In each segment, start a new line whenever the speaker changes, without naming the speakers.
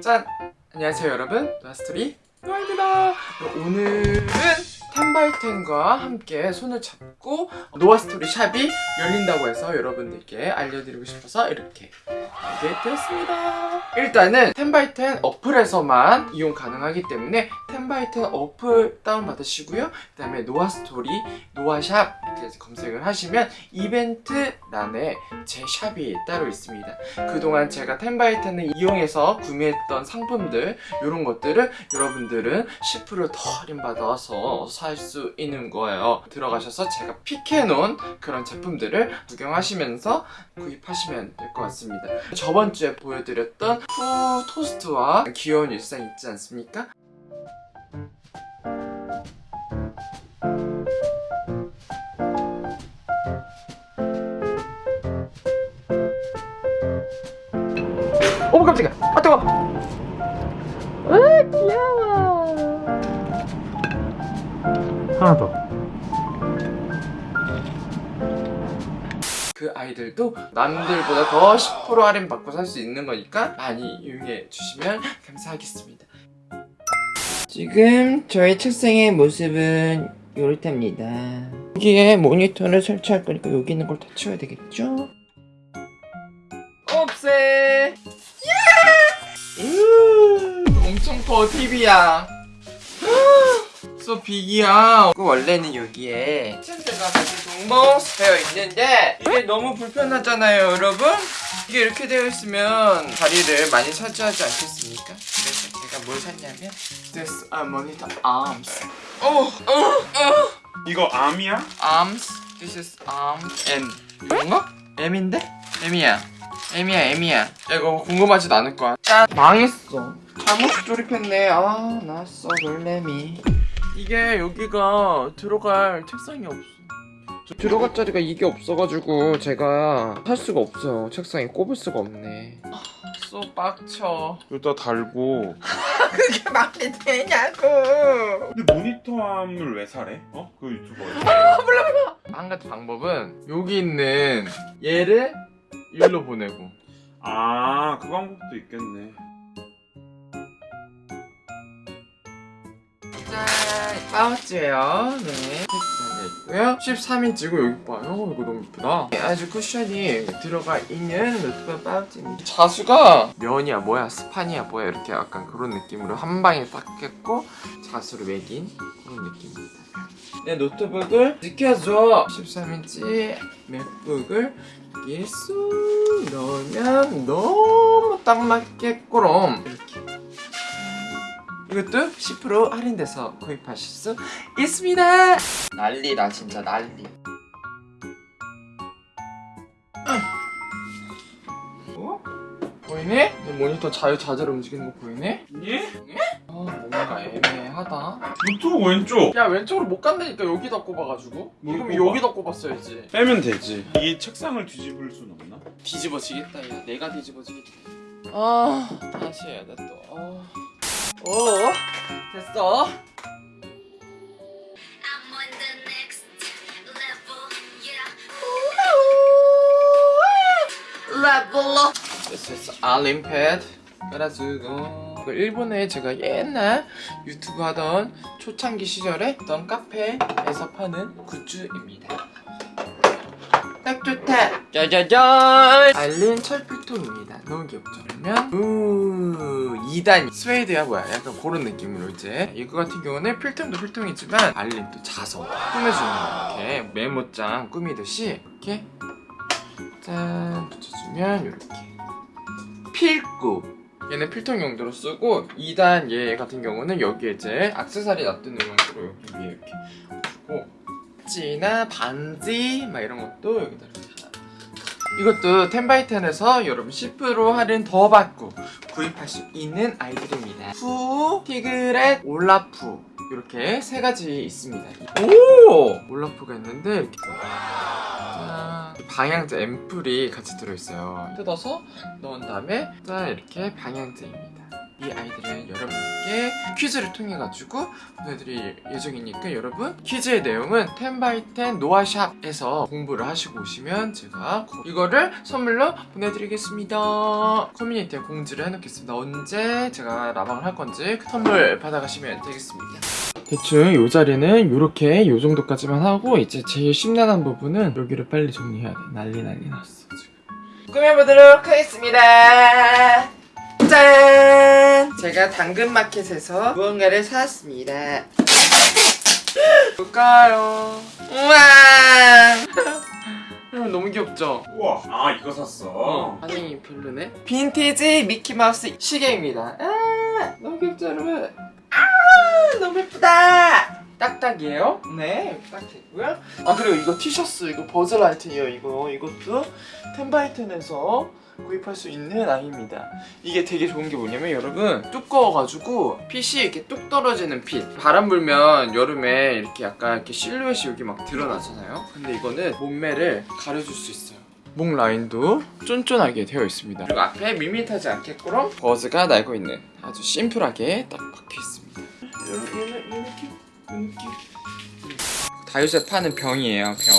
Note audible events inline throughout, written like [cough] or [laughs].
짠! 안녕하세요 여러분. 노아스토리 노아입니다. 오늘은 텐바이텐과 함께 손을 잡고 노아스토리 shop이 열린다고 해서 여러분들께 알려드리고 싶어서 이렇게 하게 되었습니다. 일단은 텐바이텐 어플에서만 이용 가능하기 때문에 텐바이텐 어플 다운받으시고요. 그 다음에 노아스토리, 노아샵 이렇게 검색을 하시면 이벤트란에 제 샵이 따로 있습니다. 그동안 제가 텐바이텐을 이용해서 구매했던 상품들 이런 것들을 여러분들은 10%더 할인받아서 살 수 있는 거예요. 들어가셔서 제가 픽해놓은 그런 제품들을 구경하시면서 구입하시면 될 것 같습니다. 저번 주에 보여드렸던 푸 토스트와 귀여운 일상 있지 않습니까? 아 뜨거. 아 귀여워.
하나 더.
그 아이들도 남들보다 더 10% 할인 받고 살 수 있는 거니까 많이 이용해 주시면 감사하겠습니다. 지금 저희 책상의 모습은 이렇답니다. 여기에 모니터를 설치할 거니까 여기 있는 걸 다 치워야 되겠죠? 없애 커 TV야. 소 빅이야. 그 원래는 여기에 텐트가 같이 동봉 되어 있는데 이게 너무 불편하잖아요 여러분. 이게 이렇게 되어 있으면 자리를 많이 차지하지 않겠습니까? 그래서 제가 뭘 샀냐면 This a monitor arms. 어, 어, 어.
이거 암이야?
arms. This is arms M. 이건가? M인데? M이야. M이야 M이야. 야, 이거 궁금하지도 않을 거야. 짠. 망했어 잘못 조립했네 아 나써 놀래미 이게 여기가 들어갈 책상이 없어 저 들어갈 자리가 이게 없어가지고 제가 할 수가 없어요 책상에 꼽을 수가 없네 아, 쏘 빡쳐
여기다 달고. [laughs]
그게 말이 되냐고
근데 모니터암을 왜 사래? 어? 그 유튜버에서.
한 가지 방법은 여기 있는 얘를 일로 보내고
아, 그 방법도 있겠네.
파우치예요. 네. 팩트 있고요. 13인치고 여기 봐요. 이거 너무 이쁘다. 아주 쿠션이 들어가 있는 노트북 파우치입니다. 자수가 면이야 뭐야 스판이야 뭐야 이렇게 약간 그런 느낌으로 한 방에 딱 깼고 자수를 매긴 그런 느낌입니다. 내 노트북을 지켜줘. 13인치 맥북을 여기에 쑥 넣으면 너무 딱 맞겠고럼 이렇게 이것도 10% 할인돼서 구입하실 수 있습니다. 난리다 진짜 난리. 어? 보이니? 내 모니터 자유자재로 움직이는 거 보이니?
예?
아 뭔가 애매하다.
유튜브 왼쪽.
야 왼쪽으로 못 간다니까 여기다 꼽아가지고.
뭘
그럼
꼽아?
여기다 꼽았어야지.
빼면 되지. 이 책상을 뒤집을 순 없나?
뒤집어지겠다 야 내가 뒤집어지겠다. 아 다시 해야 돼 또. 아. 오 됐어. Is Olimpad. 그래가지고 그 일본에 제가 옛날 유튜브 하던 초창기 시절에 있던 카페에서 파는 굿즈입니다. 딱 좋다. 짜자잔. 알린 철필통입니다. 너무 귀엽죠? 그러면 우 2단 스웨이드야 뭐야? 약간 그런 느낌으로 이제 이거 같은 경우는 필통도 필통이지만 알린 또 자석 꾸며주는 거 이렇게 메모장 꾸미듯이 이렇게 짠 붙여주면 이렇게 필구 얘는 필통 용도로 쓰고 2단 얘 같은 경우는 여기에 이제 악세사리 놔두는 용도로 여기 위에 이렇게 두고 찌나 반지 막 이런 것도 여기다 이렇게 이것도 텐바이텐에서 여러분 10% 할인 더 받고 구입할 수 있는 아이들입니다. 푸, 티그렛, 올라프 이렇게 세 가지 있습니다. 오! 올라프가 있는데. 방향제 앰플이 같이 들어있어요. 뜯어서 넣은 다음에 짠 이렇게 방향제입니다 이 아이들은 여러분들께 퀴즈를 통해 가지고 보내드릴 예정이니까 여러분 퀴즈의 내용은 10x10 노아샵에서 공부를 하시고 오시면 제가 이거를 선물로 보내드리겠습니다. 커뮤니티에 공지를 해놓겠습니다. 언제 제가 라방을 할 건지 선물 받아가시면 되겠습니다. 대충 이 자리는 이렇게 이 정도까지만 하고 이제 제일 심란한 부분은 여기를 빨리 정리해야 돼. 난리 난리 났어 지금. 꾸며보도록 하겠습니다 짠! 제가 당근마켓에서 무언가를 사왔습니다. 뭘까요? 우와! 여러분 너무 귀엽죠?
우와 아 이거 샀어.
반응이 별로네? 빈티지 미키마우스 시계입니다. 아 너무 귀엽죠 여러분? 아 너무 예쁘다 딱딱이에요? 네딱 됐고요. 아 그리고 이거 티셔츠 이거 버즈라이트예요 이거. 이것도 텐바이텐에서 구입할 수 있는 아이입니다. 이게 되게 좋은 게 뭐냐면 여러분 두꺼워가지고 핏이 이렇게 뚝 떨어지는 핏. 바람 불면 여름에 이렇게 약간 이렇게 실루엣이 여기 막 드러나잖아요. 근데 이거는 몸매를 가려줄 수 있어요. 목 라인도 쫀쫀하게 되어 있습니다. 그리고 앞에 밋밋하지 않게끔 버즈가 날고 있는 아주 심플하게 딱 박혀 있습니다. 얘는 얘는 이렇게 이렇게 다이소에 파는 병이에요 병.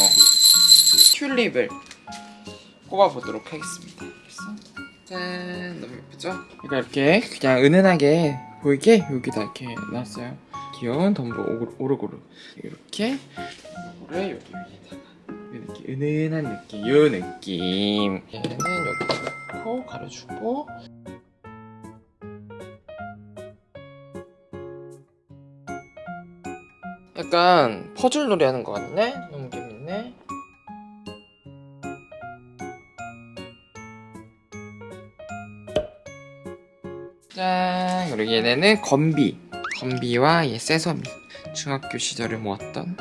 튤립을 꼽아보도록 하겠습니다. 짠 너무 예쁘죠? 이거 이렇게 그냥 은은하게 보이게 여기다 이렇게 놨어요. 귀여운 덤보 오르- 오르고르 이렇게 덤보를 여기 위에다가 이렇게 은은한 느낌 요 느낌. 얘는 여기 놓고 가려주고 약간 퍼즐 놀이 하는 것 같네? 너무 재밌네. 짠. 그리고 얘네는 건비. 건비와 얘 세서미. 중학교 시절을 모았던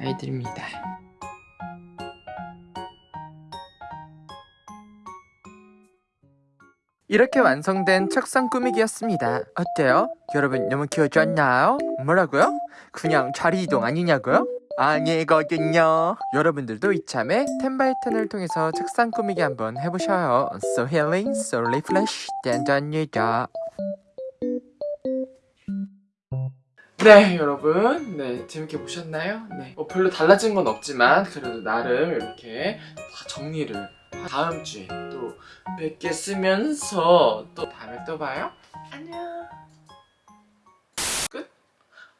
아이들입니다 이렇게 완성된 책상 꾸미기였습니다 어때요? 여러분 너무 귀여워지 않나요? 뭐라고요? 그냥 자리 이동 아니냐고요? 아니거든요 여러분들도 이참에 텐바이텐을 통해서 책상 꾸미기 한번 해보셔요 So healing, so refresh, 된답니다 네 여러분 네 재밌게 보셨나요? 네 뭐 별로 달라진 건 없지만 그래도 나름 이렇게 다 정리를 다음 주에 또 뵙겠으면서 또 다음에 또 봐요 안녕 끝?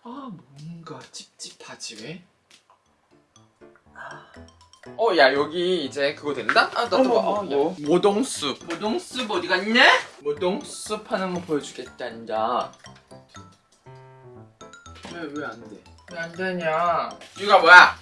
아 뭔가 찝찝하지 왜? 어 야 여기 이제 그거 된다? 아
어머,
봐 어, 야.
뭐?
모동숲 모동숲 어디 갔냐? 모동숲 하는 거 보여주겠단다 왜 왜 안 돼? 왜 안 되냐? 이거 뭐야?